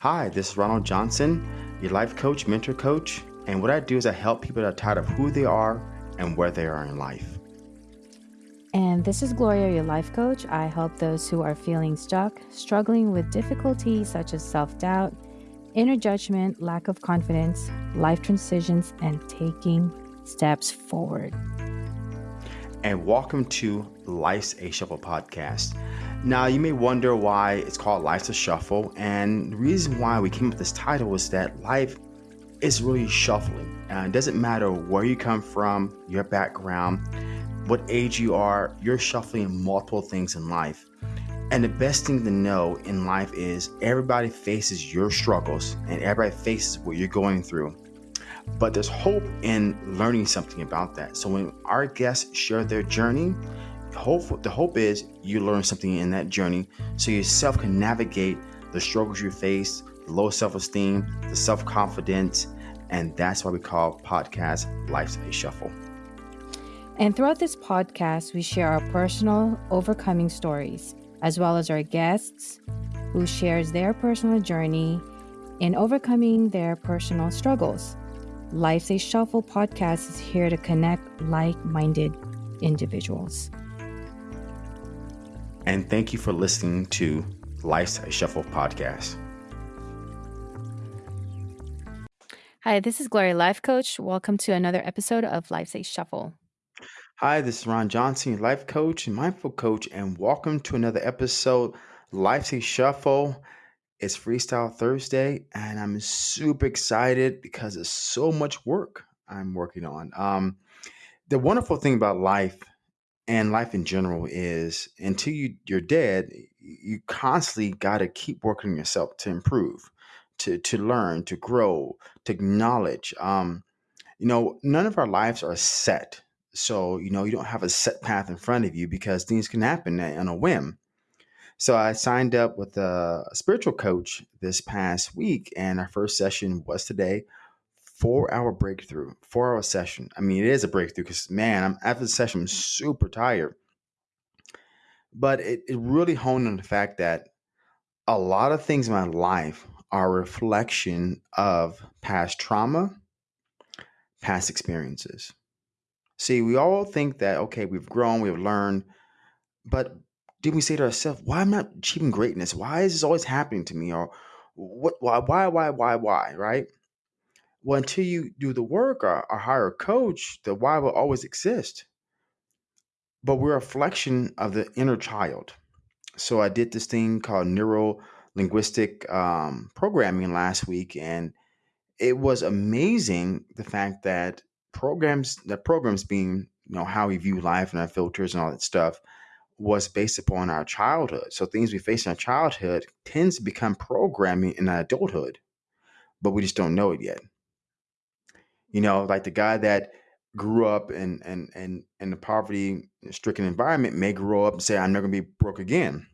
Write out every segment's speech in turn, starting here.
Hi, this is Ronald Johnson, your life coach, mentor coach. And what I do is I help people that are tired of who they are and where they are in life. And this is Gloria, your life coach. I help those who are feeling stuck, struggling with difficulties such as self doubt, inner judgment, lack of confidence, life transitions, and taking steps forward. And welcome to Life's a Shuffle podcast. Now, you may wonder why it's called Life's a Shuffle. And the reason why we came up with this title is that life is really shuffling. And it doesn't matter where you come from, your background, what age you are, you're shuffling multiple things in life. And the best thing to know in life is everybody faces your struggles and everybody faces what you're going through. But there's hope in learning something about that. So when our guests share their journey, hope the hope is you learn something in that journey so yourself can navigate the struggles you face the low self-esteem the self-confidence and that's why we call podcast life's a shuffle. And throughout this podcast we share our personal overcoming stories as well as our guests who shares their personal journey in overcoming their personal struggles. Life's a shuffle podcast is here to connect like-minded individuals and thank you for listening to Life's a Shuffle podcast. Hi, this is Gloria Life Coach. Welcome to another episode of Life's a Shuffle. Hi, this is Ron Johnson, life coach and mindful coach, and welcome to another episode Life's a Shuffle. It's Freestyle Thursday, and I'm super excited because there's so much work I'm working on. Um, the wonderful thing about life and life in general is until you you're dead you constantly got to keep working on yourself to improve to to learn to grow to acknowledge um you know none of our lives are set. So you know you don't have a set path in front of you because things can happen on a whim. So i signed up with a spiritual coach this past week and our first session was today four hour breakthrough, four hour session. I mean, it is a breakthrough because man, I'm after the session, I'm super tired. But it, it really honed on the fact that a lot of things in my life are a reflection of past trauma, past experiences. See, we all think that okay, we've grown, we've learned, but did we say to ourselves, why am I not achieving greatness? Why is this always happening to me? Or what why, why, why, why, why, right? Well, until you do the work or, or hire a coach, the why will always exist. But we're a reflection of the inner child. So I did this thing called neuro linguistic um, programming last week, and it was amazing the fact that programs, the programs being you know how we view life and our filters and all that stuff was based upon our childhood. So things we face in our childhood tends to become programming in our adulthood, but we just don't know it yet. You know, like the guy that grew up in in in, in a poverty stricken environment may grow up and say, I'm never gonna be broke again.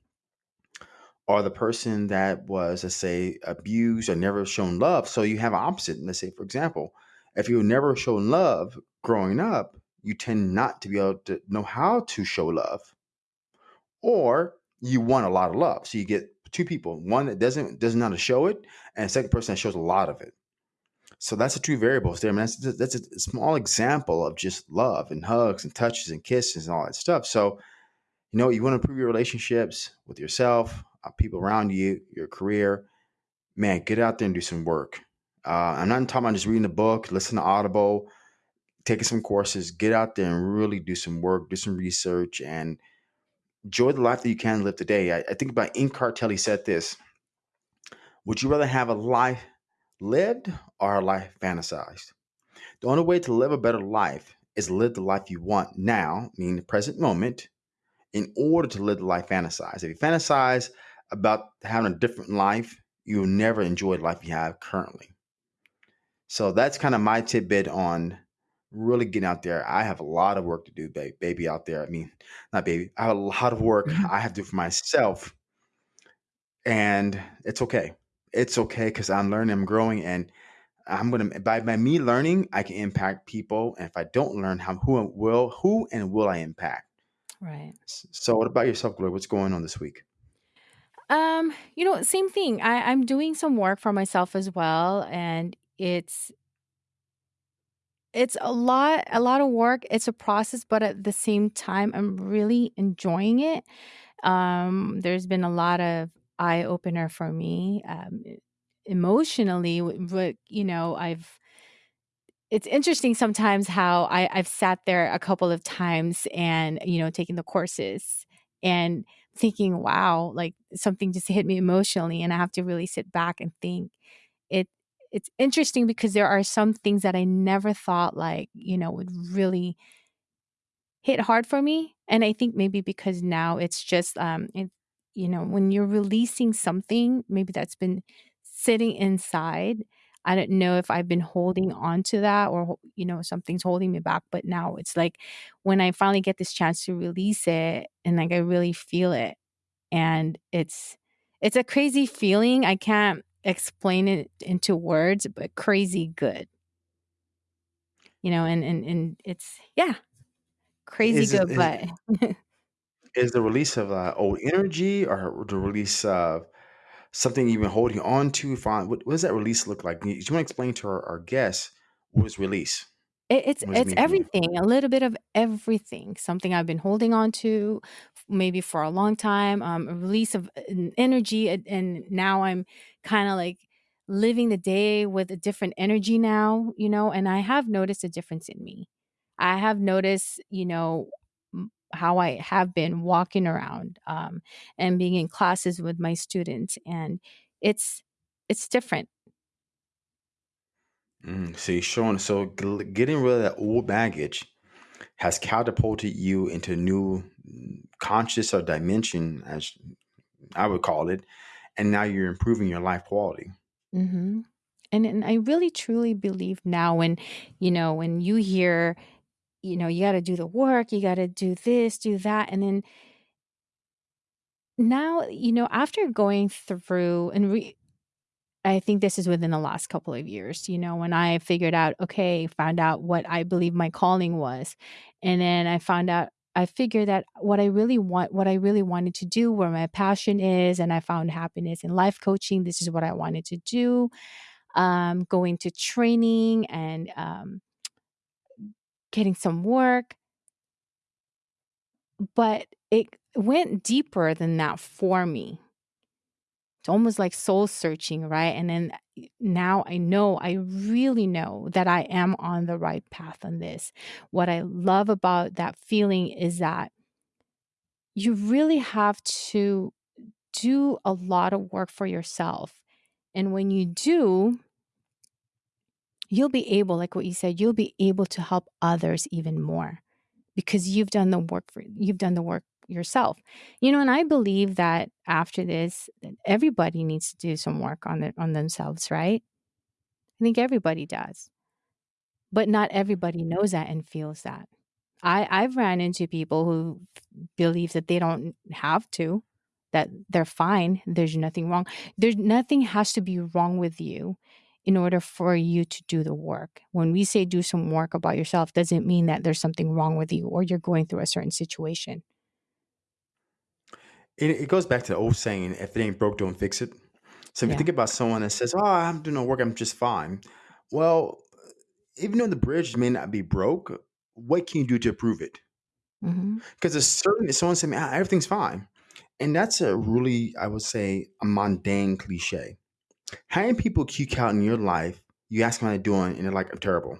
Or the person that was, let's say, abused or never shown love. So you have opposite. Let's say, for example, if you were never shown love growing up, you tend not to be able to know how to show love. Or you want a lot of love. So you get two people, one that doesn't doesn't know how to show it, and second person that shows a lot of it. So that's the two variables there. I mean, that's that's a small example of just love and hugs and touches and kisses and all that stuff. So, you know, you want to improve your relationships with yourself, uh, people around you, your career. Man, get out there and do some work. Uh, I'm not talking about just reading a book, listen to Audible, taking some courses. Get out there and really do some work, do some research, and enjoy the life that you can live today. I, I think about Tolle said this: Would you rather have a life lived or a life fantasized. The only way to live a better life is live the life you want now, meaning the present moment, in order to live the life fantasized. If you fantasize about having a different life, you'll never enjoy the life you have currently. So that's kind of my tidbit on really getting out there. I have a lot of work to do, baby, out there. I mean, not baby. I have a lot of work. I have to do for myself. And it's okay it's okay because I'm learning, I'm growing, and I'm gonna by by me learning, I can impact people. And if I don't learn, how who will who and will I impact? Right. So, what about yourself, Gloria? What's going on this week? Um, you know, same thing. I, I'm doing some work for myself as well, and it's it's a lot a lot of work. It's a process, but at the same time, I'm really enjoying it. Um, there's been a lot of eye opener for me, um, emotionally. But you know, I've it's interesting sometimes how I, I've sat there a couple of times and you know taking the courses and thinking, wow, like something just hit me emotionally, and I have to really sit back and think. It it's interesting because there are some things that I never thought like you know would really hit hard for me. And I think maybe because now it's just, um, it, you know, when you're releasing something, maybe that's been sitting inside. I don't know if I've been holding on to that or, you know, something's holding me back. But now it's like when I finally get this chance to release it and like I really feel it. And it's, it's a crazy feeling. I can't explain it into words, but crazy good, you know, and, and, and it's, yeah, crazy Is good. is, But is the release of uh, old energy or the release of something you've been holding on to? Fine. What, what does that release look like? Do you want to explain to our, our guests what is release? It it's What does it it's mean for you? everything, a little bit of everything. Something I've been holding on to f maybe for a long time, um, a release of en energy, and and now I'm kinda, like, living the day with a different energy now, you know, and I have noticed a difference in me. I have noticed, you know, how I have been walking around, um, and being in classes with my students, and it's it's different. Mm, so you're showing, so gl- getting rid of that old baggage has catapulted you into a new mm, conscious or dimension, as I would call it, and now you're improving your life quality. Mhm. And and I really truly believe now when, you know, when you hear, you know, you gotta do the work, you gotta do this, do that, and then now, you know, after going through and re I think this is within the last couple of years, you know, when I figured out, okay, found out what I believe my calling was. And then I found out I figured that what I really want what I really wanted to do, where my passion is, and I found happiness in life coaching. This is what I wanted to do. Um, going to training and um, getting some work, but it went deeper than that for me. It's almost like soul searching, right? And then uh, now I know, I really know that I am on the right path on this. What I love about that feeling is that you really have to do a lot of work for yourself. And when you do, you'll be able, like what you said, you'll be able to help others even more because you've done the work for you've done the work yourself. You know, and I believe that after this, everybody needs to do some work on it on themselves, right? I think everybody does. But not everybody knows that and feels that. I I've ran into people who believe that they don't have to, that they're fine, there's nothing wrong. There's nothing has to be wrong with you in order for you to do the work. When we say do some work about yourself, doesn't mean that there's something wrong with you or you're going through a certain situation. It, it goes back to the old saying, if it ain't broke, don't fix it. So if you Yeah. think about someone that says, "Oh, I'm doing no work, I'm just fine," well, even though the bridge may not be broke, what can you do to prove it? Mhm. Because it's certain if someone said, "Ah, everything's fine," and that's a really, I would say, a mundane cliche. How many people kick out in your life? You ask them how they're doing, and they're like, "I'm terrible."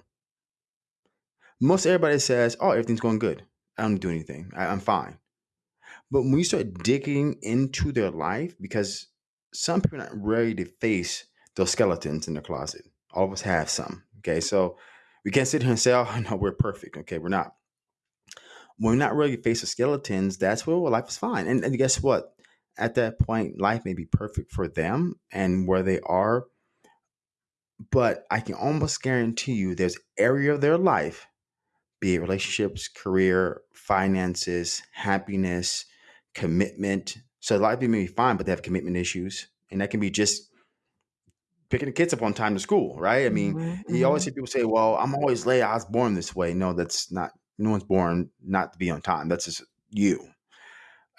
Most everybody says, "Oh, everything's going good. I don't do anything. I, I'm fine." But when you start digging into their life, because some people are not ready to face those skeletons in their closet. All of us have some. Okay, so we can't sit here and say, "Oh, no, we're perfect." Okay, we're not. When we're not ready to face the skeletons, that's where well, life is fine. And, and guess what? At that point, life may be perfect for them and where they are, but I can almost guarantee you there's area of their life be it relationships, career, finances, happiness, commitment. So a lot of people may be fine, but they have commitment issues. And that can be just picking the kids up on time to school, right? I mean, Mhm. you always Mhm. hear people say, well, I'm always late. I was born this way. No, that's not, no one's born not to be on time. That's just you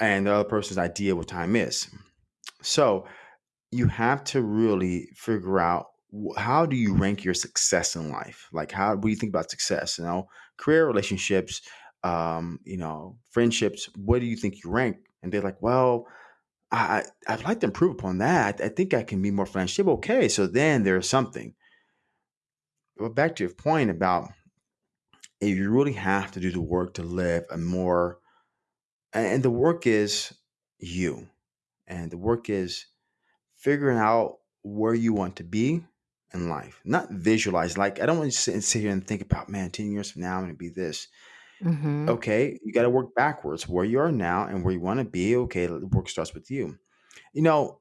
and the other person's idea what time is. So you have to really figure out how do you rank your success in life? Like how what do you think about success? You know, career, relationships, um, you know, friendships. What do you think you rank? And they're like, well, I I- I'd like to improve upon that. I think I can be more financially okay. So then there's something. But back to your point about if you really have to do the work to live a more and the work is you and the work is figuring out where you want to be in life not visualize like i don't want to sit, sit here and think about man 10 years from now i'm going to be this. Mm-hmm. okay you got to work backwards where you are now and where you want to be okay the work starts with you. You know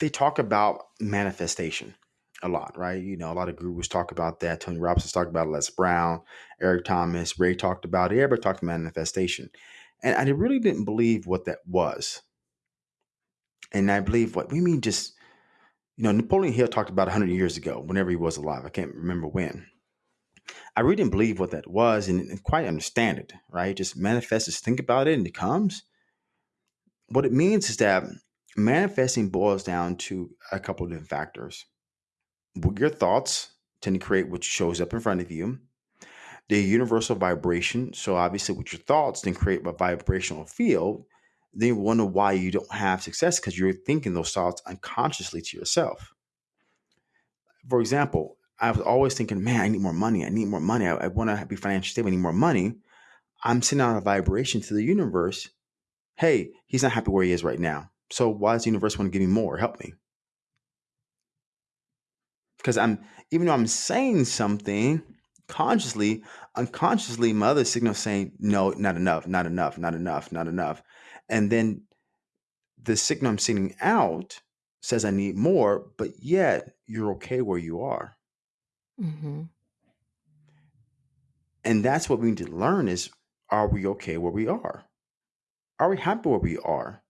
they talk about manifestation a lot right? You know a lot of gurus talk about that tony robbins talked about les brown eric thomas ray talked about it everybody talked about manifestation and i really didn't believe what that was and i believe what we mean just you know, Napoleon Hill talked about 100 years ago, whenever he was alive. I can't remember when. I really didn't believe what that was and, and quite understand it, right? Just manifest, just think about it and it comes. What it means is that manifesting boils down to a couple of different factors. Your thoughts tend to create what shows up in front of you. The universal vibration, so obviously with your thoughts, then create a vibrational field. Then you wonder why you don't have success because you're thinking those thoughts unconsciously to yourself. for example, I was always thinking, man, I need more money. I need more money. I, I want to be financially stable. I need more money. I'm sending out a vibration to the universe. Hey, he's not happy where he is right now. So why does the universe want to give me more? Help me. Because I'm, even though I'm saying something consciously, unconsciously, my other signal saying, no, not enough, not enough, not enough, not enough. And then the signal I'm sending out says I need more, but yet you're okay where you are. Mm-hmm. And that's what we need to learn is are we okay where we are? Are we happy where we are?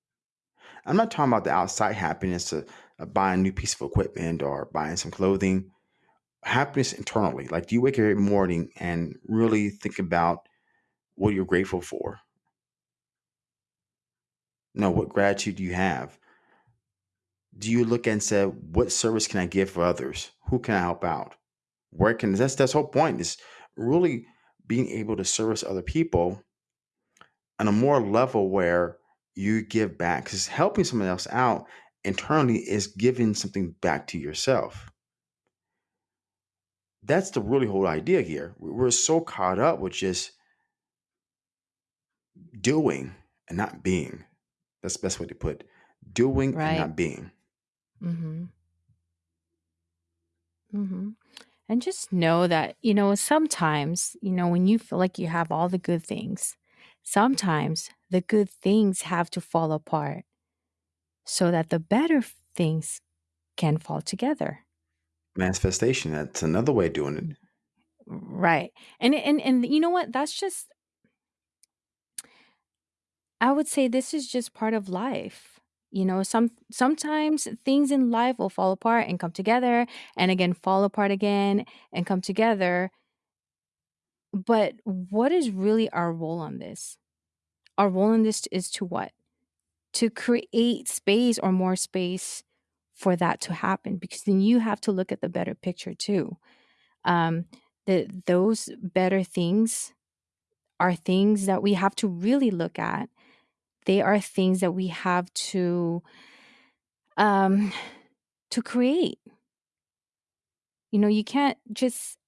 I'm not talking about the outside happiness of, of buying a new piece of equipment or buying some clothing. Happiness internally. Like, do you wake up every morning and really think about what you're grateful for? No, what gratitude do you have? Do you look and say, what service can I give for others? Who can I help out? Where can that's that's the whole point is really being able to service other people on a more level where you give back because helping someone else out internally is giving something back to yourself that's the really whole idea here we're so caught up with just doing and not being that's the best way to put it. doing and not being Mm-hmm. Mm-hmm. And just know that, you know, sometimes, you know, when you feel like you have all the good things, sometimes the good things have to fall apart so that the better things can fall together. Manifestation that's another way of doing it Right. And and and you know what? That's just I would say this is just part of life. You know, some sometimes things in life will fall apart and come together and again fall apart again and come together. But what is really our role on this? Our role in this is to what? To create space or more space for that to happen because then you have to look at the better picture too. Um that those better things are things that we have to really look at. They are things that we have to um to create. You know you can't just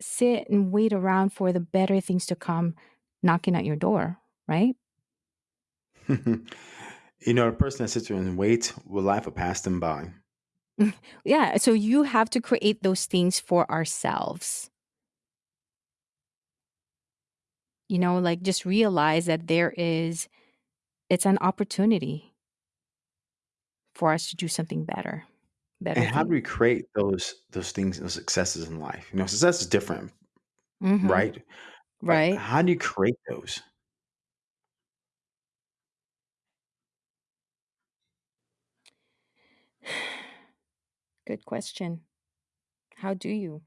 sit and wait around for the better things to come knocking at your door right you know a person that sits there and waits will life will pass them by. Yeah so you have to create those things for ourselves. You know like just realize that there is it's an opportunity for us to do something better better and how do we create those those things those successes in life? You know success is different hmm right? But right. how do you create those good question how do you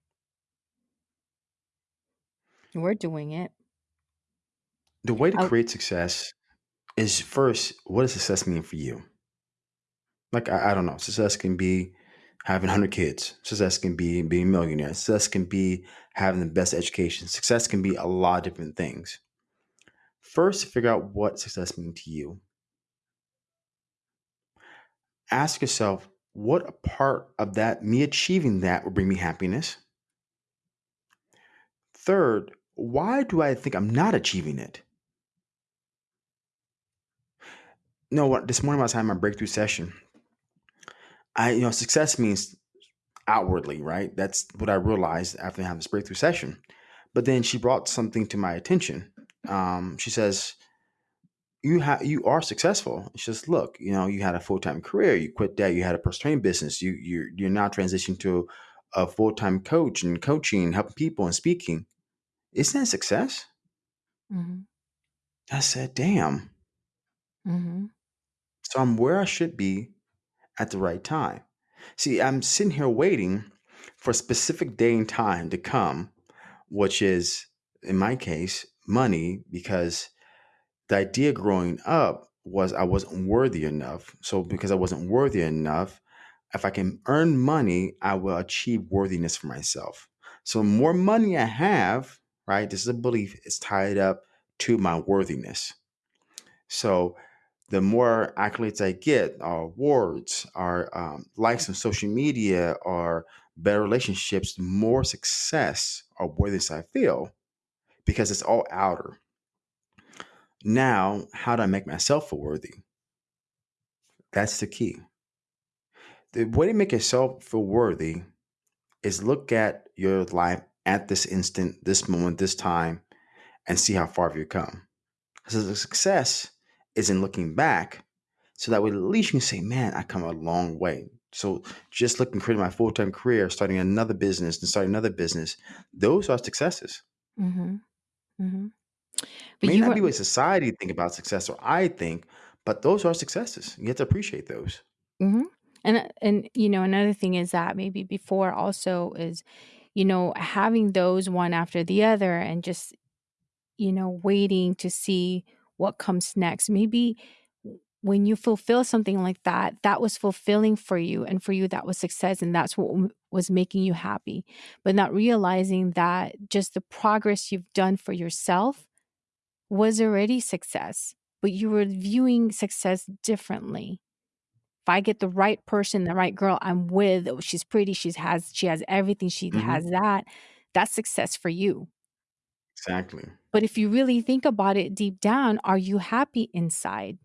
we're doing it the way to I, create success is first what does success mean for you Like I, I don't know, success can be having 100 kids. Success can be being a millionaire. Success can be having the best education. Success can be a lot of different things. First, figure out what success means to you. Ask yourself, what a part of that, me achieving that, will bring me happiness? Third, why do I think I'm not achieving it? Know what? This morning, I was having my breakthrough session. I, you know, success means outwardly, right? That's what I realized after having this breakthrough session. But then she brought something to my attention. Um, she says, "You have, you are successful." It's just "Look, you know, you had a full time career. You quit that. You had a personal training business. You, you're, you're now transitioning to a full time coach and coaching, helping people and speaking. Isn't that success?" Mm-hmm. I said, "Damn." Mm-hmm. So I'm where I should be at the right time. See, I'm sitting here waiting for a specific day and time to come, which is, in my case, money, because the idea growing up was I wasn't worthy enough. So, because I wasn't worthy enough, if I can earn money, I will achieve worthiness for myself. So, more money I have, right, this is a belief, it's tied up to my worthiness. So, the more accolades I get, our awards, our um, likes on social media, or better relationships, the more success or worthiness I feel because it's all outer. Now, how do I make myself feel worthy? That's the key. The way to make yourself feel worthy is look at your life at this instant, this moment, this time, and see how far you've come. So the success is in looking back so that way at least you can say, man, I come a long way. So just looking creating my full time career, starting another business and starting another business, those are successes. Mm-hmm. Mm-hmm. But May you not were be what society think about success or I think, but those are successes. You have to appreciate those. Mm-hmm. And uh, and you know another thing is that maybe before also is you know having those one after the other and just you know waiting to see what comes next. Maybe when you fulfill something like that, that was fulfilling for you and for you that was success and that's what w- was making you happy. But not realizing that just the progress you've done for yourself was already success, but you were viewing success differently if I get the right person, the right girl I'm with, oh, she's pretty, she's has she has everything, she hmm has that, that's success for you. Exactly. But if you really think about it deep down, are you happy inside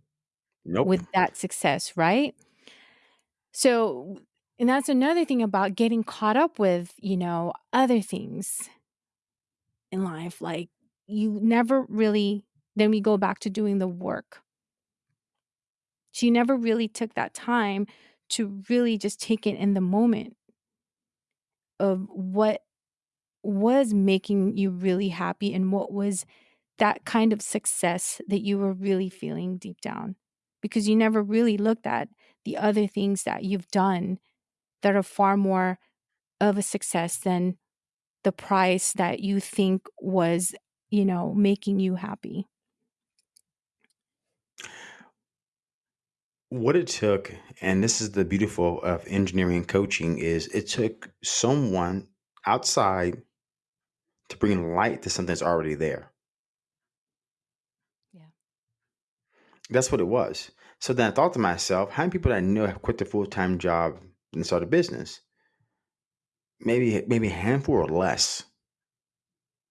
Nope. with that success, right? So, and that's another thing about getting caught up with, you know, other things in life. Like you never really, then we go back to doing the work. She never really took that time to really just take it in the moment of what was making you really happy and what was that kind of success that you were really feeling deep down because you never really looked at the other things that you've done that are far more of a success than the price that you think was you know making you happy What it took, and this is the beautiful of engineering and coaching, is it took someone outside to bring light to something that's already there. yeah That's what it was. So then I thought to myself, how many people that I know have quit their full time job and started a business? Maybe maybe a handful or less.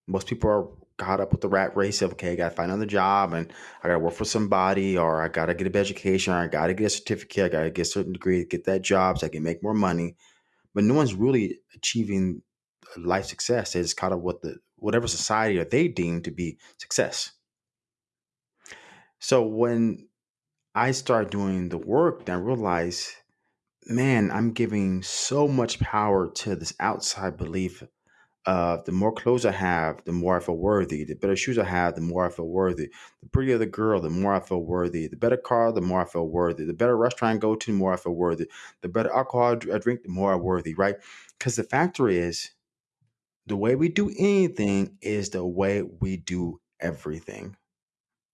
Most people are caught up with the rat race of okay, I gotta find another job and I gotta work for somebody or I gotta get a education or I gotta get a certificate, I gotta get a certain degree, get that job so I can make more money. But no one's really achieving life success. They just caught up with the whatever society or they deem to be success. So when I start doing the work, then I realized, man, I'm giving so much power to this outside belief of the more clothes I have, the more I feel worthy. The better shoes I have, the more I feel worthy. The prettier the girl, the more I feel worthy. The better car, the more I feel worthy. The better restaurant I go to, the more I feel worthy. The better alcohol I drink, the more I'm worthy, right? Because the factor is the way we do anything is the way we do everything.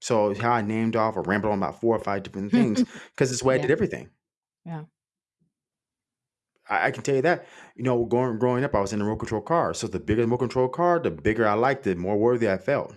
So how I named off or rambled on about four or five different things because it's the way I yeah did everything. yeah I, I can tell you that. You know, going growing up, I was in a remote control car. So the bigger the remote control car, the bigger I liked it, the more worthy I felt.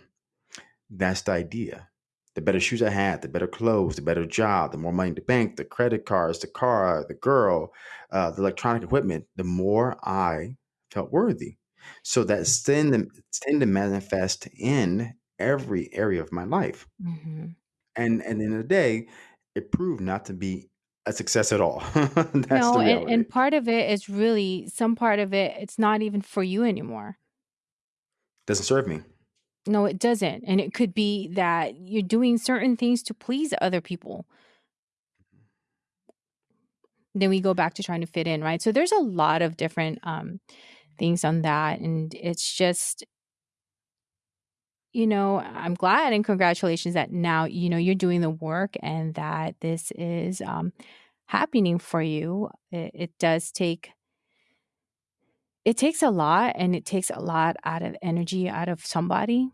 That's the idea. The better shoes I had, the better clothes, the better job, the more money in the bank, the credit cards, the car, the girl, uh, the electronic equipment, the more I felt worthy. So that's tend to, tend to manifest in every area of my life. hmm And, and in the day, it proved not to be a success at all. that's No, the and, and part of it is really some part of it, it's not even for you anymore. Doesn't serve me. No, it doesn't. And it could be that you're doing certain things to please other people. Then we go back to trying to fit in, right? So there's a lot of different um, things on that. And it's just, you know, I'm glad and congratulations that now, you know, you're doing the work and that this is um, happening for you. It, it does take, it takes a lot and it takes a lot out of energy out of somebody.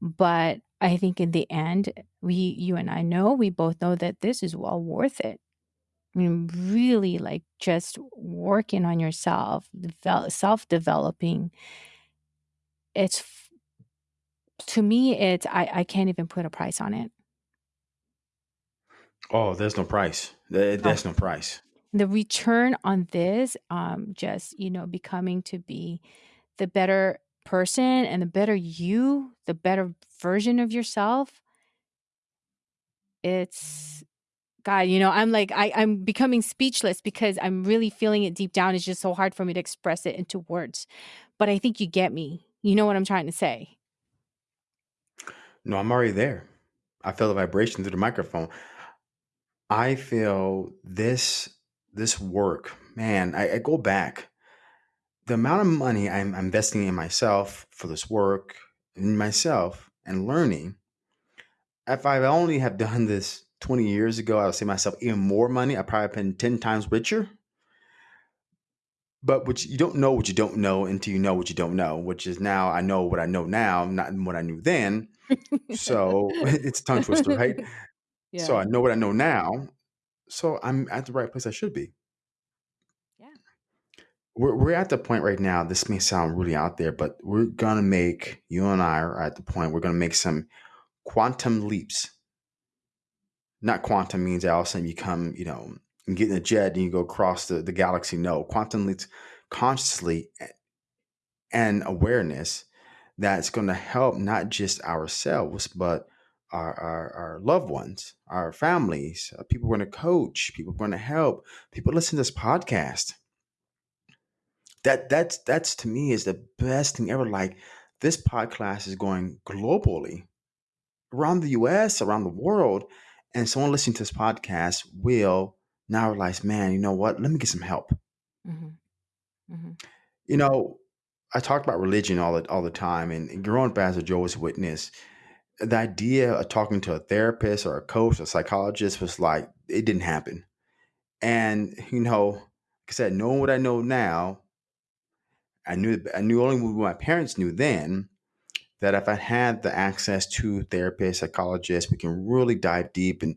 But I think in the end, we, you and I know, we both know that this is well worth it. I mean, really like just working on yourself, self developing. It's to me, it's, I, I can't even put a price on it. Oh, there's no price. There- Oh, There's no price. the return on this, um, just, you know, becoming to be the better person and the better you, the better version of yourself. It's, God, you know, I'm like, I, I'm becoming speechless because I'm really feeling it deep down. It's just so hard for me to express it into words. But I think you get me. You know what I'm trying to say. No, I'm already there. I feel the vibration through the microphone. I feel this this work, man. I, I go back. The amount of money I'm investing in myself for this work, in myself, and learning. If I only have done this 20 years ago, I would say myself even more money. I probably been 10 times richer. But you, you don't know what you don't know until you know what you don't know, which is now I know what I know now, not what I knew then. So it's a tongue twister, right? So yeah. I know what I know now. So I'm at the right place I should be. Yeah. We're, we're at the point right now. This may sound really out there, but we're gonna make you and I are at the point. We're gonna make some quantum leaps. Not quantum means all of a sudden you come, you know, and get in a jet and you go across the, the galaxy. No, quantum leaps consciously and awareness that's going to help not just ourselves, but our, our, our loved ones, our families, uh, people we're going to coach, people we're going to help, people listen to this podcast. That that's that's to me is the best thing ever. Like this podcast is going globally around the U.S., around the world, and someone listening to this podcast will now realize, man, you know what? Let me get some help. hmm hmm You know, I talk about religion all the all the time, and growing up as a Jehovah's Witness, the idea of talking to a therapist or a coach or a psychologist was like it didn't happen. And you know, like I said, knowing what I know now, I knew I knew only what my parents knew then that if I had the access to therapists, psychologists, we can really dive deep and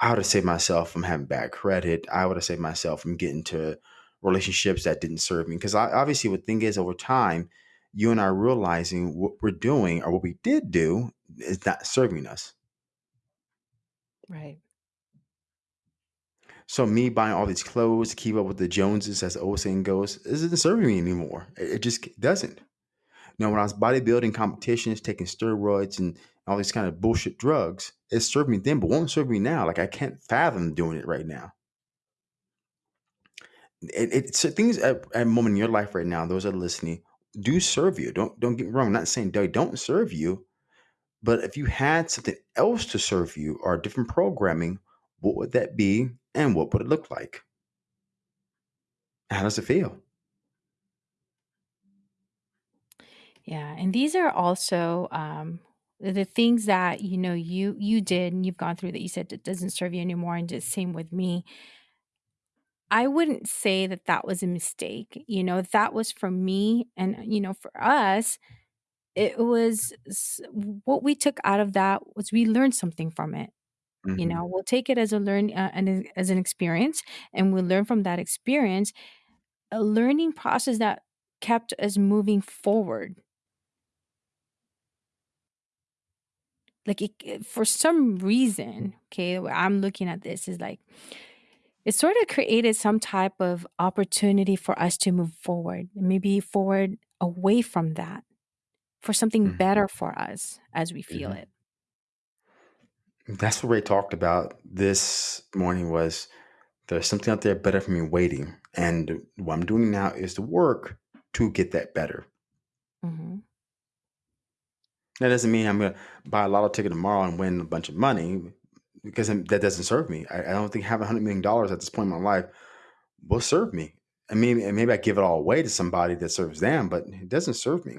I would have saved myself from having bad credit. I would have saved myself from getting to relationships that didn't serve me. Because obviously, what thing is, over time, you and I realizing what we're doing or what we did do is not serving us. Right. So me buying all these clothes to keep up with the Joneses, as the old saying goes, isn't serving me anymore. It, it just doesn't. Now, when I was bodybuilding competitions, taking steroids and all these kind of bullshit drugs, it served me then, but won't serve me now. Like I can't fathom doing it right now. It, it's things at, at a moment in your life right now. Those that are listening do serve you. Don't don't get me wrong. I'm not saying they don't serve you, but if you had something else to serve you or different programming, what would that be, and what would it look like? How does it feel? Yeah. And these are also um, the the things that you know you you did and you've gone through that you said it doesn't serve you anymore. And just same with me. I wouldn't say that that was a mistake. You know, that was for me and you know for us. It was what we took out of that was we learned something from it You Mm-hmm. know, we'll take it as a learn uh, and as an experience, and we'll learn from that experience. A learning process that kept us moving forward. Like it, for some reason, okay, I'm looking at this is like it sort of created some type of opportunity for us to move forward, maybe forward away from that for something Mm-hmm. better for us as we feel Mm-hmm. it. That's what Ray talked about this morning was there's something out there better for me waiting. And what I'm doing now is the work to get that better. Mm-hmm. That doesn't mean I'm going to buy a lotto ticket tomorrow and win a bunch of money because that doesn't serve me. I, I don't think having $100 million at this point in my life will serve me. I mean, and maybe I give it all away to somebody that serves them, but it doesn't serve me.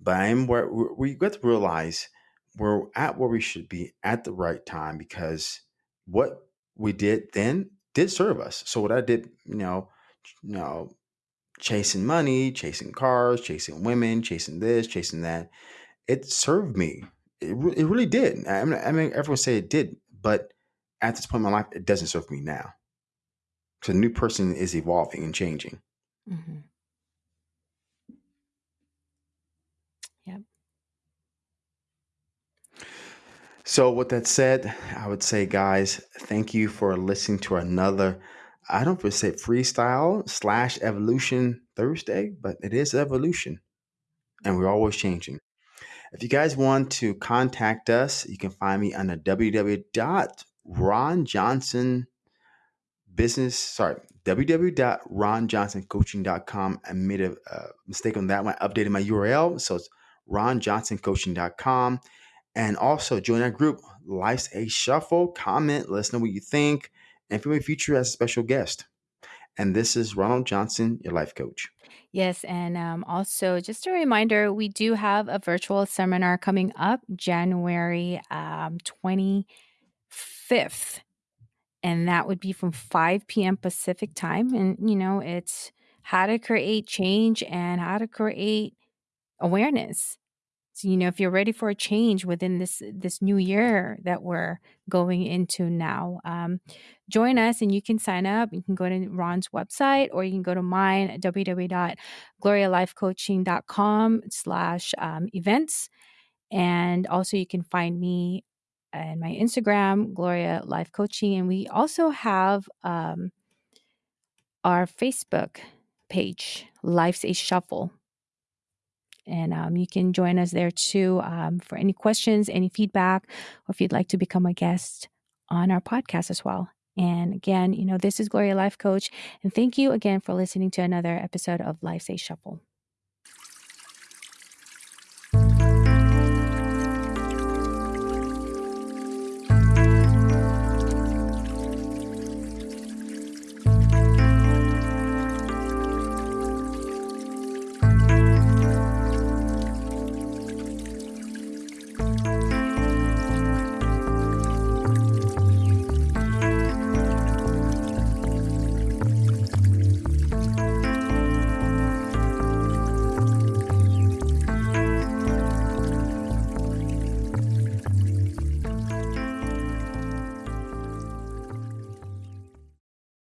But I am where we got to realize we're at where we should be at the right time because what we did then did serve us. So what I did, you know, you know, chasing money, chasing cars, chasing women, chasing this, chasing that, it served me. It, re- it really did. I mean, I mean, everyone say it did, but at this point in my life, it doesn't serve me now. So the new person is evolving and changing. Mm-hmm. Yep. So, with that said, I would say, guys, thank you for listening to another. I don't want to say freestyle slash evolution Thursday, but it is evolution, and we're always changing. If you guys want to contact us, you can find me on the www.ronjohnsonbusiness. Sorry, www.ronjohnsoncoaching.com. I made a uh, mistake on that one. I updated my URL, so it's ronjohnsoncoaching.com. And also join our group, Life's a Shuffle. Comment, let us know what you think, and if you may feature as a special guest. And this is Ronald Johnson, your life coach. Yes, and um, also just a reminder, we do have a virtual seminar coming up January um, 25th, and that would be from 5 p.m. Pacific time. And, you know, it's how to create change and how to create awareness. So, you know, if you're ready for a change within this this new year that we're going into now, um, join us and you can sign up. You can go to Ron's website or you can go to mine, www.glorialifecoaching.com slash um, events. And also you can find me and my Instagram, Gloria Life Coaching. And we also have um, our Facebook page, Life's a Shuffle and um, you can join us there too um, for any questions, any feedback, or if you'd like to become a guest on our podcast as well. And again, you know, this is Gloria Life Coach. And thank you again for listening to another episode of Life's a Shuffle.